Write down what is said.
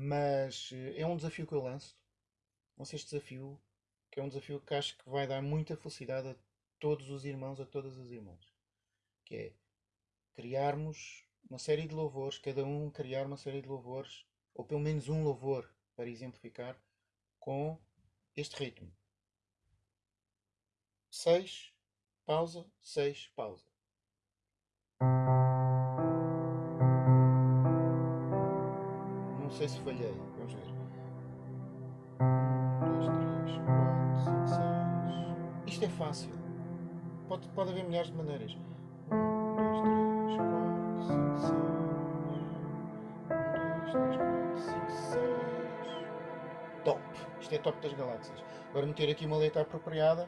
Mas eh, é um desafio que eu lanço. Lanço este desafio, que é um desafio que acho que vai dar muita felicidade a todos os irmãos, a todas as irmãs. Que é criarmos uma série de louvores, cada um criar uma série de louvores, ou pelo menos um louvor, para exemplificar, com este ritmo. 6, pausa, 6, pausa. Não sei se falhei, vamos ver. 1, 2, 3, 4, 5, 6. Isto é fácil. Pode, pode haver milhares de maneiras. 1, 2, 3, 4, 5, 6. 1, 2, 3, 4, 5, 6. Top! Isto é top das galáxias. Agora meter aqui uma letra apropriada.